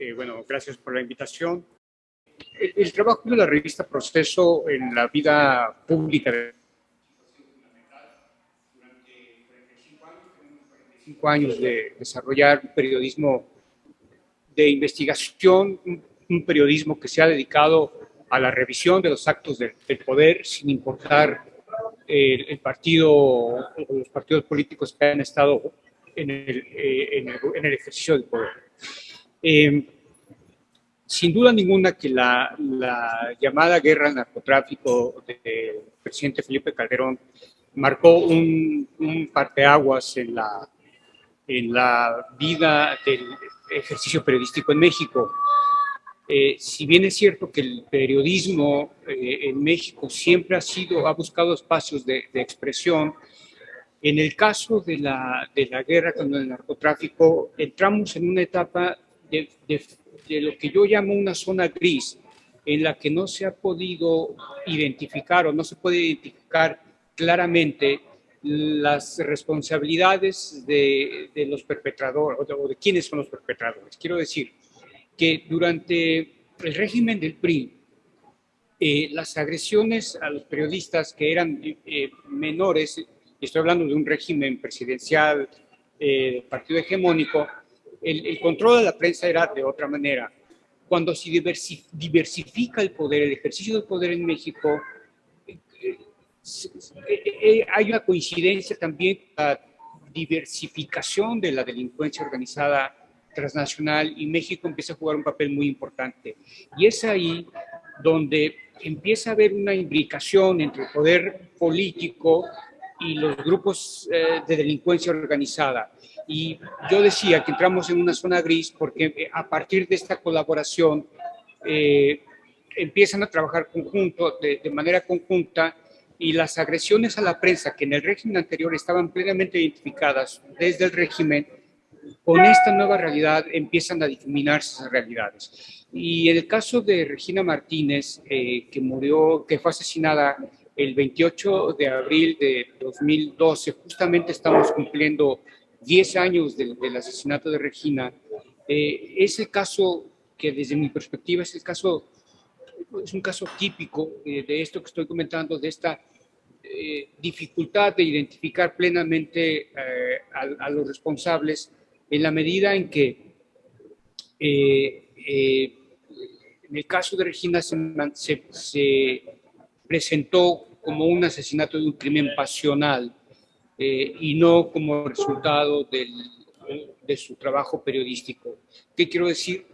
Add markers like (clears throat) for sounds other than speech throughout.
Eh, bueno, gracias por la invitación. El, trabajo de la revista Proceso en la vida pública de cinco años de desarrollar un periodismo de investigación, un, periodismo que se ha dedicado a la revisión de los actos del, poder sin importar el, partido o los partidos políticos que han estado eh, en el ejercicio del poder. Eh, sin duda ninguna que la, la, llamada guerra al narcotráfico del presidente Felipe Calderón marcó un, un parteaguas en la, en la vida del ejercicio periodístico en México. Eh, si bien es cierto que el periodismo eh, en México siempre ha sido, ha buscado espacios de, de expresión, en el caso de la, de la guerra con el narcotráfico, entramos en una etapa de, de, lo que yo llamo una zona gris, en la que no se ha podido identificar o no se puede identificar claramente las responsabilidades de, de los perpetradores o de, quiénes son los perpetradores. Quiero decir que durante el régimen del PRI, eh, las agresiones a los periodistas que eran eh, menores, estoy hablando de un régimen presidencial eh, partido hegemónico, el, el, control de la prensa era de otra manera. Cuando se diversifica el poder, el ejercicio del poder en México, hay una coincidencia también con la diversificación de la delincuencia organizada transnacional y México empieza a jugar un papel muy importante. Y es ahí donde empieza a haber una imbricación entre el poder político y los grupos eh, de delincuencia organizada. Y yo decía que entramos en una zona gris porque eh, a partir de esta colaboración eh, empiezan a trabajar conjunto, de, de manera conjunta y las agresiones a la prensa que en el régimen anterior estaban plenamente identificadas desde el régimen, con esta nueva realidad empiezan a difuminarse esas realidades. Y el caso de Regina Martínez, eh, que murió, que fue asesinada el 28 de abril de 2012, justamente estamos cumpliendo 10 años del, asesinato de Regina, eh, es el caso que desde mi perspectiva es el caso, es un caso típico eh, de esto que estoy comentando, de esta eh, dificultad de identificar plenamente eh, a, los responsables en la medida en que en el caso de Regina se, presentó como un asesinato de un crimen pasional eh, y no como resultado del, de su trabajo periodístico. ¿Qué quiero decir?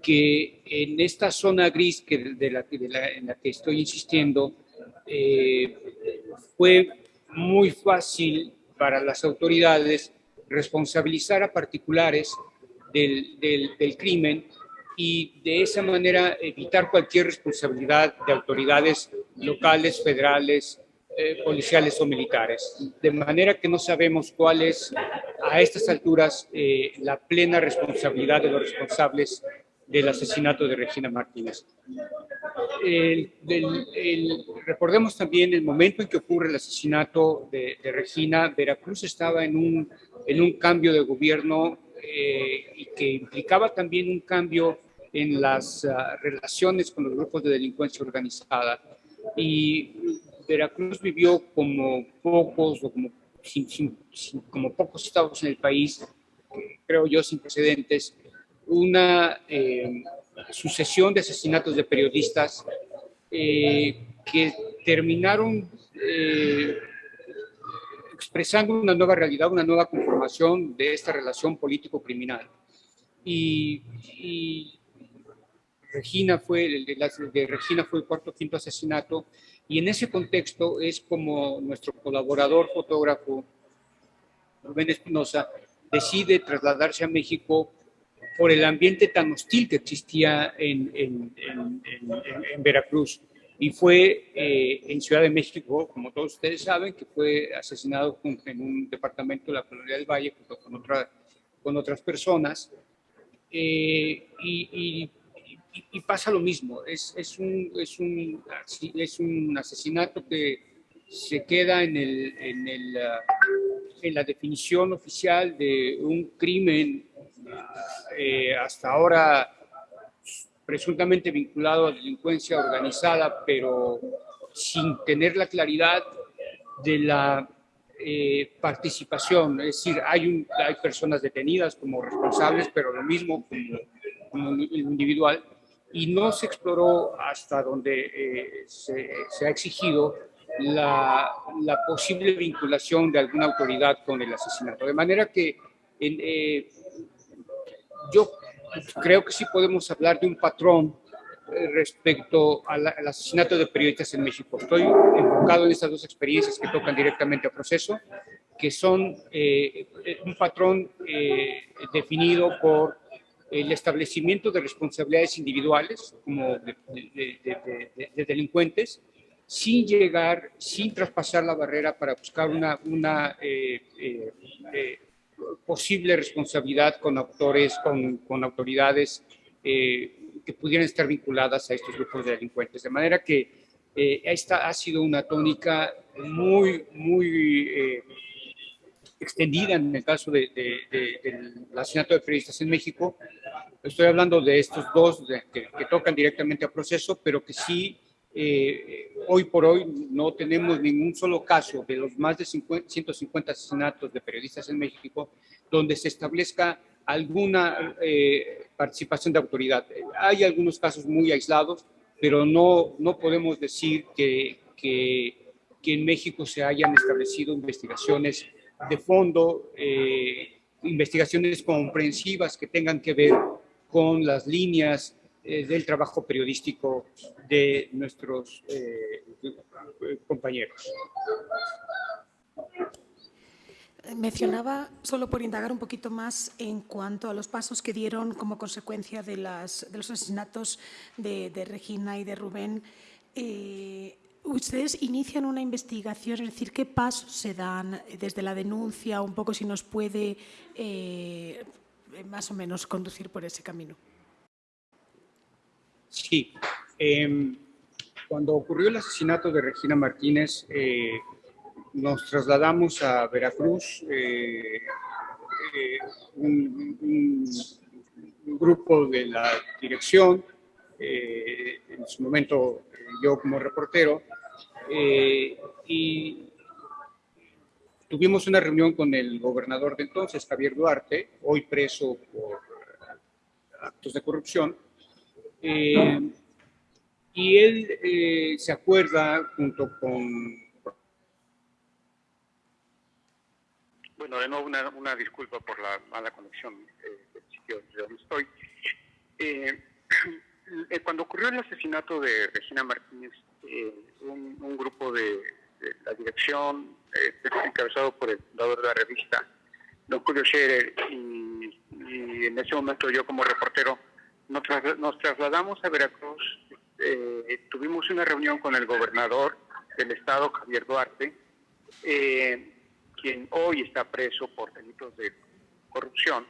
Que en esta zona gris que de la, de la, en la que estoy insistiendo, eh, fue muy fácil para las autoridades responsabilizar a particulares del, del, del, crimen y de esa manera evitar cualquier responsabilidad de autoridades locales, federales, eh, policiales o militares. De manera que no sabemos cuál es a estas alturas eh, la plena responsabilidad de los responsables del asesinato de Regina Martínez. Recordemos también el momento en que ocurre el asesinato de, Regina, Veracruz estaba en un, en un cambio de gobierno eh, y que implicaba también un cambio en las uh, relaciones con los grupos de delincuencia organizada. Y Veracruz vivió como pocos o como, como pocos estados en el país, creo yo, sin precedentes, una eh, sucesión de asesinatos de periodistas eh, que terminaron eh, expresando una nueva realidad, una nueva conformación de esta relación político-criminal. Y, Regina fue, el de, Regina fue el cuarto quinto asesinato, y en ese contexto es como nuestro colaborador fotógrafo, Rubén Espinosa, decide trasladarse a México por el ambiente tan hostil que existía en Veracruz. Y fue eh, en Ciudad de México, como todos ustedes saben, que fue asesinado en un departamento de la Colonia del Valle junto con, otra, con otras personas. Eh, y, y, y, pasa lo mismo, es, es, un, es, un, es un asesinato que se queda en, el, en, el, en la definición oficial de un crimen eh, hasta ahora presuntamente vinculado a delincuencia organizada, pero sin tener la claridad de la eh, participación. Es decir, hay, un, hay personas detenidas como responsables, pero lo mismo como, como individual, y no se exploró hasta donde eh, se, se, ha exigido la, la, posible vinculación de alguna autoridad con el asesinato. De manera que eh, yo creo que sí podemos hablar de un patrón eh, respecto al, asesinato de periodistas en México. Estoy enfocado en estas dos experiencias que tocan directamente al proceso, que son eh, un patrón eh, definido por el establecimiento de responsabilidades individuales como de, de, de, delincuentes, sin llegar, sin traspasar la barrera para buscar una, una posible responsabilidad con autores, con, con autoridades que pudieran estar vinculadas a estos grupos de delincuentes. De manera que eh, esta ha sido una tónica muy, muy eh, extendida en el caso de, del asesinato de periodistas en México. Estoy hablando de estos dos que, tocan directamente al proceso, pero que sí, eh, hoy por hoy no tenemos ningún solo caso de los más de 150 asesinatos de periodistas en México donde se establezca alguna eh, participación de autoridad. Hay algunos casos muy aislados, pero no, no podemos decir que, que, que en México se hayan establecido investigaciones de fondo, eh, investigaciones comprensivas que tengan que ver con las líneas eh, del trabajo periodístico de nuestros compañeros. Mencionaba, solo por indagar un poquito más en cuanto a los pasos que dieron como consecuencia de, las, de los asesinatos de, de, Regina y de Rubén. Eh, ustedes inician una investigación, es decir, ¿qué pasos se dan desde la denuncia? Un poco si nos puede eh, más o menos conducir por ese camino. Sí. Eh, cuando ocurrió el asesinato de Regina Martínez, eh, nos trasladamos a Veracruz, eh, un, grupo de la dirección, en su momento yo como reportero, y tuvimos una reunión con el gobernador de entonces, Javier Duarte, hoy preso por actos de corrupción, y él se acuerda junto con Bueno, de nuevo una, una disculpa por la mala conexión eh, del sitio de donde estoy. Eh, (clears throat) eh, cuando ocurrió el asesinato de Regina Martínez, eh, un, grupo de, la dirección, encabezado por el fundador de la revista, don Julio Scherer, y, en ese momento yo como reportero, nos, trasladamos a Veracruz, tuvimos una reunión con el gobernador del estado, Javier Duarte, eh, quien hoy está preso por delitos de corrupción.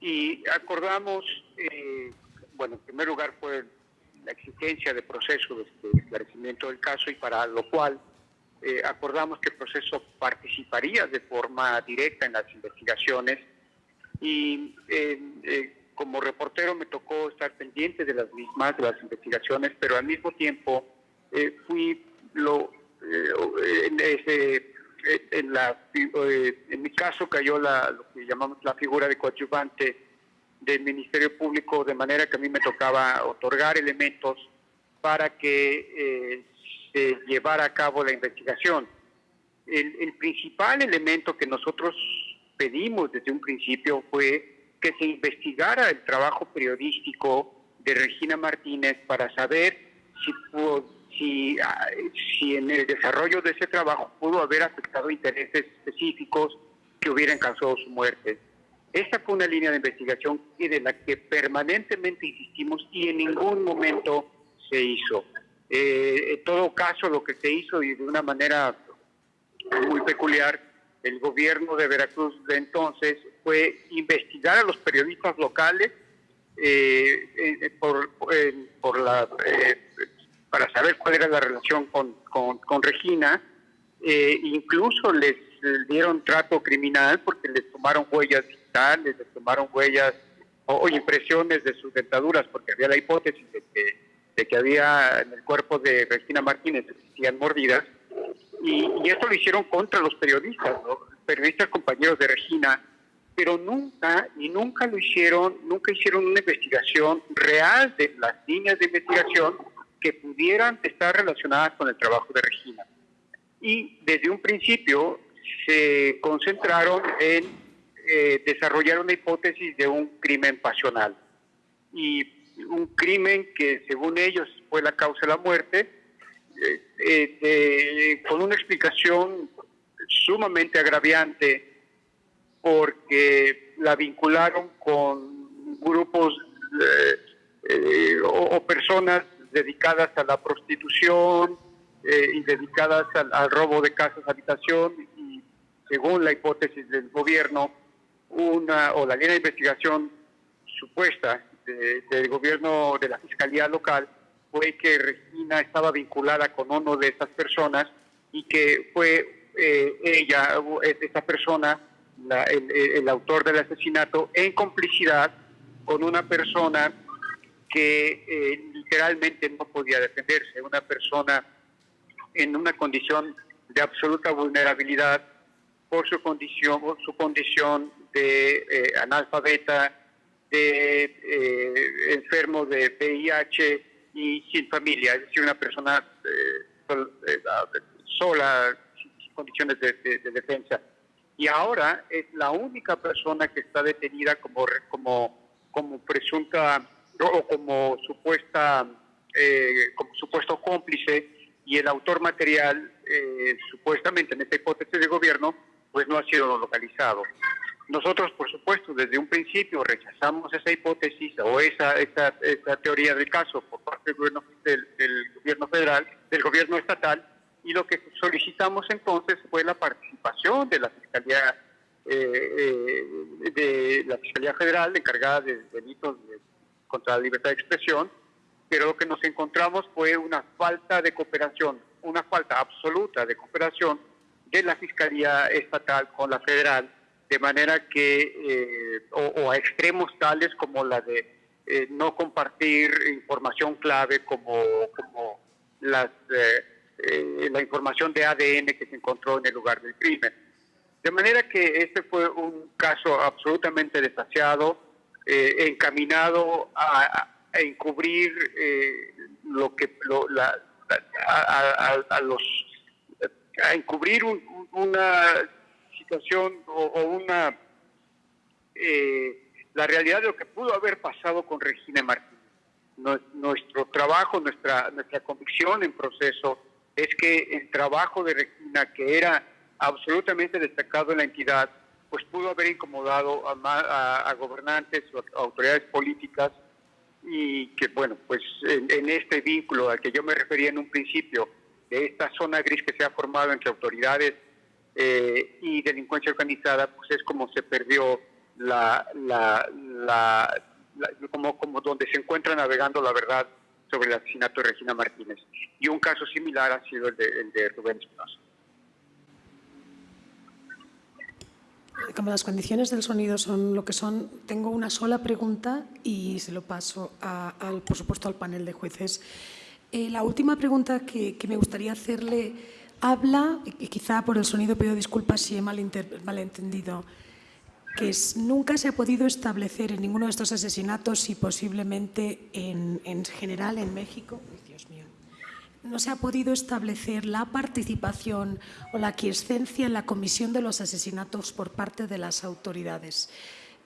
Y acordamos, eh, bueno, en primer lugar fue la exigencia de proceso de, esclarecimiento del caso y para lo cual eh, acordamos que el proceso participaría de forma directa en las investigaciones. Y eh, eh como reportero me tocó estar pendiente de las mismas, de las investigaciones, pero al mismo tiempo eh, fui lo, en ese en, la, en mi caso cayó la, lo que llamamos la figura de coadyuvante del Ministerio Público, de manera que a mí me tocaba otorgar elementos para que eh, se llevara a cabo la investigación. El, principal elemento que nosotros pedimos desde un principio fue que se investigara el trabajo periodístico de Regina Martínez para saber si pudo, si, ah, si en el desarrollo de ese trabajo pudo haber afectado intereses específicos que hubieran causado su muerte. Esta fue una línea de investigación y de la que permanentemente insistimos y en ningún momento se hizo. Eh, en todo caso, lo que se hizo y de una manera muy peculiar, el gobierno de Veracruz de entonces fue investigar a los periodistas locales eh, eh, por, para saber cuál era la relación con, con, Regina. Incluso les, dieron trato criminal porque les tomaron huellas digitales, les tomaron huellas o, impresiones de sus dentaduras, porque había la hipótesis de que, de que había en el cuerpo de Regina Martínez existían mordidas, y, esto lo hicieron contra los periodistas, periodistas compañeros de Regina, pero nunca, y nunca lo hicieron, nunca hicieron una investigación real de las líneas de investigación que pudieran estar relacionadas con el trabajo de Regina. Y desde un principio se concentraron en eh, desarrollar una hipótesis de un crimen pasional. Y un crimen que según ellos fue la causa de la muerte, eh, eh, con una explicación sumamente agraviante porque la vincularon con grupos o, personas dedicadas a la prostitución y dedicadas al robo de casas, habitación y según la hipótesis del gobierno, una o la línea de investigación supuesta del gobierno de la Fiscalía Local fue que Regina estaba vinculada con uno de estas personas y que fue eh, ella, esta persona, el, autor del asesinato, en complicidad con una persona que eh, literalmente no podía defenderse, una persona en una condición de absoluta vulnerabilidad por su condición, su condición de eh, analfabeta, de eh, enfermo de VIH y sin familia, es decir, una persona eh, sola, sin condiciones de, defensa. Y ahora es la única persona que está detenida como, como, como presunta o como supuesta como supuesto cómplice y el autor material, supuestamente en esta hipótesis de gobierno, pues no ha sido localizado. Nosotros, por supuesto, desde un principio rechazamos esa hipótesis o esa, esa, teoría del caso por parte del gobierno, del, gobierno federal, del gobierno estatal, y lo que solicitamos entonces fue la participación de la Fiscalía, eh, eh, de la Fiscalía Federal encargada de delitos contra la libertad de expresión, pero lo que nos encontramos fue una falta de cooperación, una falta absoluta de cooperación de la Fiscalía Estatal con la Federal de manera que, eh, o, a extremos tales como la de eh, no compartir información clave como, como las, eh, la información de ADN que se encontró en el lugar del crimen. De manera que este fue un caso absolutamente desasiado, encaminado a, encubrir lo que a, los a encubrir una situación o, una eh, la realidad de lo que pudo haber pasado con Regina Martínez. nuestro trabajo, nuestra, nuestra convicción en proceso es que el trabajo de Regina, que era absolutamente destacado en la entidad, pues pudo haber incomodado a, gobernantes o a autoridades políticas y que, bueno, pues en, en, este vínculo al que yo me refería en un principio, de esta zona gris que se ha formado entre autoridades eh, y delincuencia organizada, pues es como se perdió la, la, la, como, como donde se encuentra navegando la verdad sobre el asesinato de Regina Martínez. Y un caso similar ha sido el de, el de Rubén Espinosa. Como las condiciones del sonido son lo que son, tengo una sola pregunta y se lo paso, al, por supuesto, al panel de jueces. Eh, la última pregunta que, que me gustaría hacerle habla, y quizá por el sonido pido disculpas si he malentendido, que nunca se ha podido establecer en ninguno de estos asesinatos y posiblemente en, general en México, no se ha podido establecer la participación o la aquiescencia en la comisión de los asesinatos por parte de las autoridades.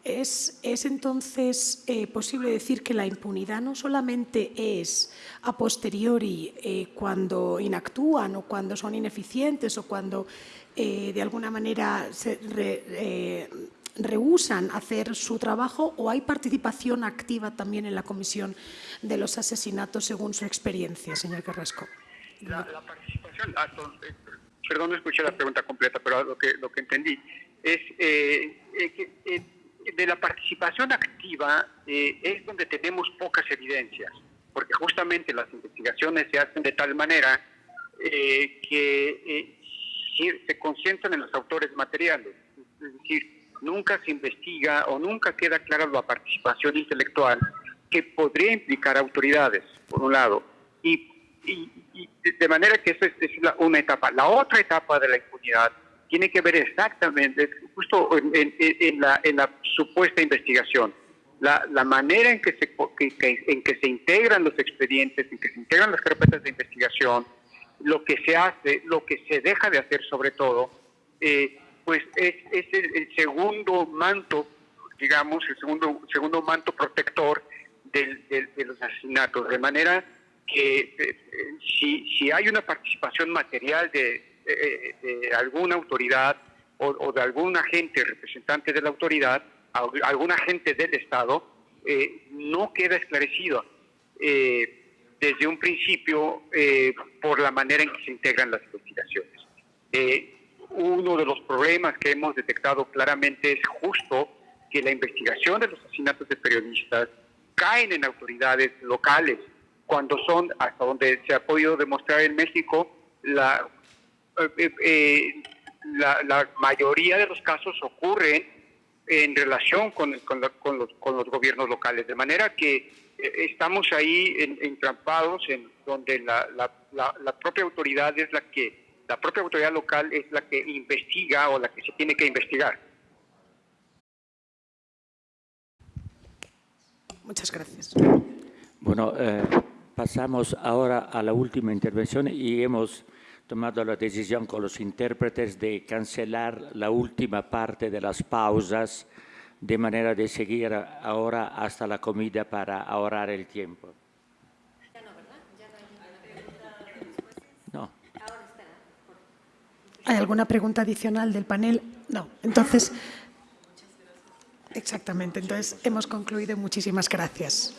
¿Es, entonces eh, posible decir que la impunidad no solamente es a posteriori eh, cuando inactúan o cuando son ineficientes o cuando eh, de alguna manera se rehusan hacer su trabajo o hay participación activa también en la comisión de los asesinatos según su experiencia, señor Carrasco? La, participación, ah, perdón, no escuché la pregunta completa, pero lo que, lo que entendí es que de la participación activa eh, es donde tenemos pocas evidencias, porque justamente las investigaciones se hacen de tal manera eh, que eh, se concentran en los autores materiales, es decir, nunca se investiga o nunca queda clara la participación intelectual que podría implicar autoridades, por un lado, y, de manera que eso es, una etapa. La otra etapa de la impunidad tiene que ver exactamente, justo en, la, supuesta investigación, la, manera en que, se, en que se integran los expedientes, en que se integran las carpetas de investigación, lo que se hace, lo que se deja de hacer sobre todo, eh, pues es, el, segundo manto, digamos, el segundo, segundo manto protector de los asesinatos, de manera que eh, si, si hay una participación material de, alguna autoridad o, de algún agente representante de la autoridad, algún agente del Estado, eh, no queda esclarecido desde un principio por la manera en que se integran las investigaciones. Uno de los problemas que hemos detectado claramente es justo que la investigación de los asesinatos de periodistas caen en autoridades locales, cuando son, hasta donde se ha podido demostrar en México, la, eh, la, mayoría de los casos ocurren en relación con, con, los, con, los, gobiernos locales, de manera que eh, estamos ahí entrampados en donde la, la propia autoridad es la que la propia autoridad local es la que investiga o la que se tiene que investigar. Muchas gracias. Bueno, eh, pasamos ahora a la última intervención y hemos tomado la decisión con los intérpretes de cancelar la última parte de las pausas de manera de seguir ahora hasta la comida para ahorrar el tiempo. ¿Hay alguna pregunta adicional del panel? No. Entonces, exactamente. Entonces, hemos concluido. Muchísimas gracias.